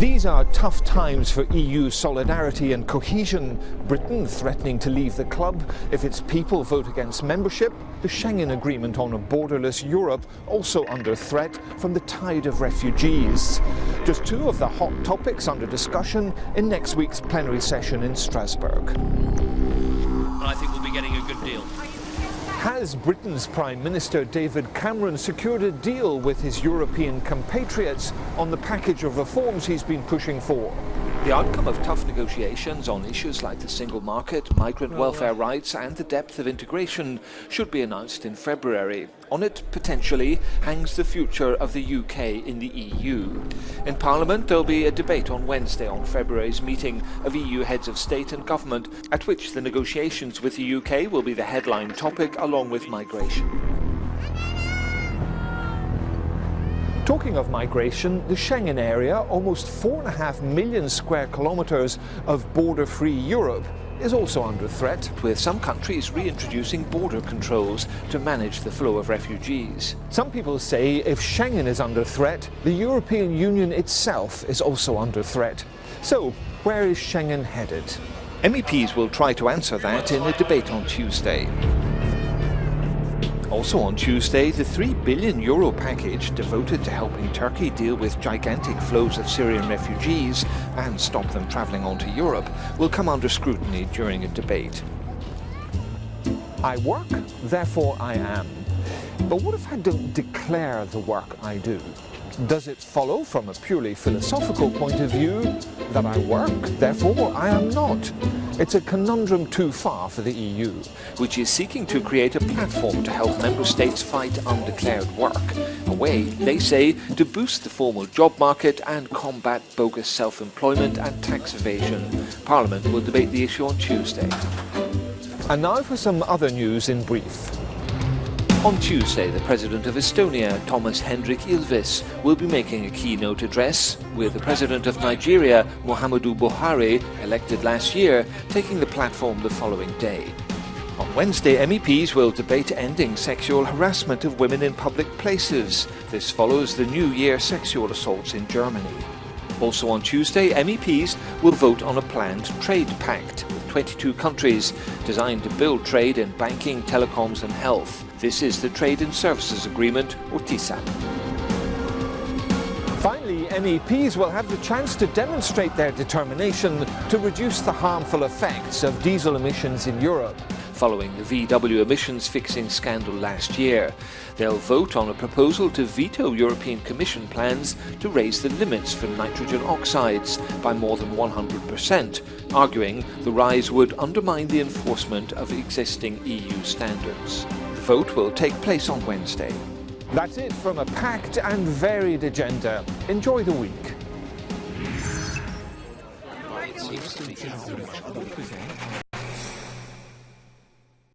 These are tough times for EU solidarity and cohesion. Britain threatening to leave the club if its people vote against membership. The Schengen Agreement on a borderless Europe also under threat from the tide of refugees. Just two of the hot topics under discussion in next week's plenary session in Strasbourg. I think we'll be getting a good deal. Has Britain's Prime Minister David Cameron secured a deal with his European compatriots on the package of reforms he's been pushing for? The outcome of tough negotiations on issues like the single market, migrant welfare uh, rights and the depth of integration should be announced in February. On it, potentially, hangs the future of the UK in the EU. In Parliament, there'll be a debate on Wednesday on February's meeting of EU heads of state and government, at which the negotiations with the UK will be the headline topic along with migration. Talking of migration, the Schengen area, almost 4.5 million square kilometres of border-free Europe, is also under threat. With some countries reintroducing border controls to manage the flow of refugees. Some people say if Schengen is under threat, the European Union itself is also under threat. So, where is Schengen headed? MEPs will try to answer that in a debate on Tuesday. Also on Tuesday, the 3 billion euro package devoted to helping Turkey deal with gigantic flows of Syrian refugees and stop them travelling onto Europe will come under scrutiny during a debate. I work, therefore I am. But what if I don't declare the work I do? Does it follow from a purely philosophical point of view that I work, therefore I am not? It's a conundrum too far for the EU. Which is seeking to create a platform to help member states fight undeclared work. A way, they say, to boost the formal job market and combat bogus self-employment and tax evasion. Parliament will debate the issue on Tuesday. And now for some other news in brief. On Tuesday, the President of Estonia, Toomas Hendrik Ilves, will be making a keynote address, with the President of Nigeria, Muhammadu Buhari, elected last year, taking the platform the following day. On Wednesday, MEPs will debate ending sexual harassment of women in public places. This follows the New Year sexual assaults in Germany. Also on Tuesday, MEPs will vote on a planned trade pact with 22 countries designed to build trade in banking, telecoms and health. This is the Trade and Services Agreement, or TISA. Finally, MEPs will have the chance to demonstrate their determination to reduce the harmful effects of diesel emissions in Europe. Following the VW emissions fixing scandal last year, they'll vote on a proposal to veto European Commission plans to raise the limits for nitrogen oxides by more than 100%, arguing the rise would undermine the enforcement of existing EU standards The vote will take place on Wednesday. That's it from a packed and varied agenda. Enjoy the week.